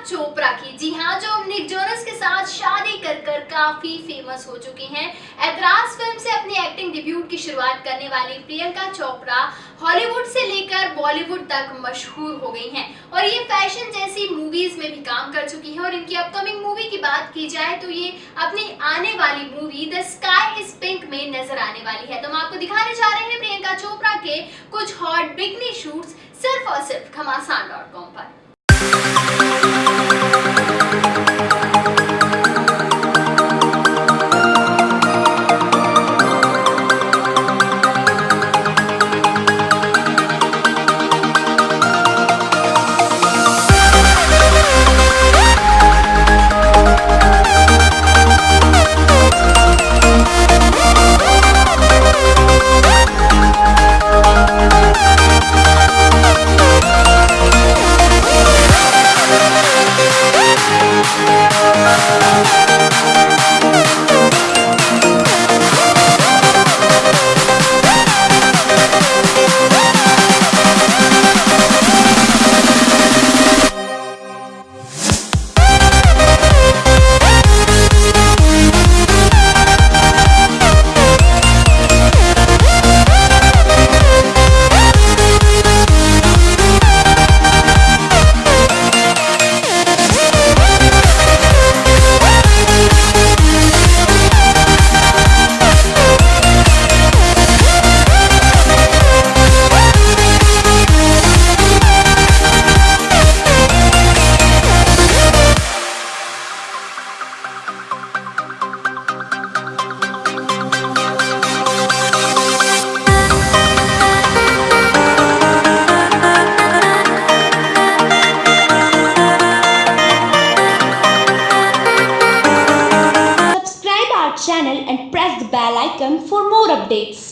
चोपड़ा की। जी हाँ जो निक जोनस के साथ शादी कर कर काफ़ी फ़ेमस हो चुकी हैं। ऐतराज फ़िल्म से अपनी एक्टिंग डिब्यूट की शुरुआत करने वाली प्रियंका चोपड़ा हॉलीवुड से लेकर बॉलीवुड तक मशहूर हो गई हैं। और ये फ़ैशन जैसी मूवीज़ में भी काम कर चुकी हैं। और इनकी अपकमिंग मूवी की बात की जाए तो ये अपनी आने वाली movie The Sky Is Pink में नज़र आने वाली है। तो हम आपको दिखाने जा रहे हैं प्रियंका चोपड़ा के कुछ हॉट बिगनी शूट्स सिर्फ़ और सिर्फ़ घमासान डॉट कॉम पर। Our channel and press the bell icon for more updates.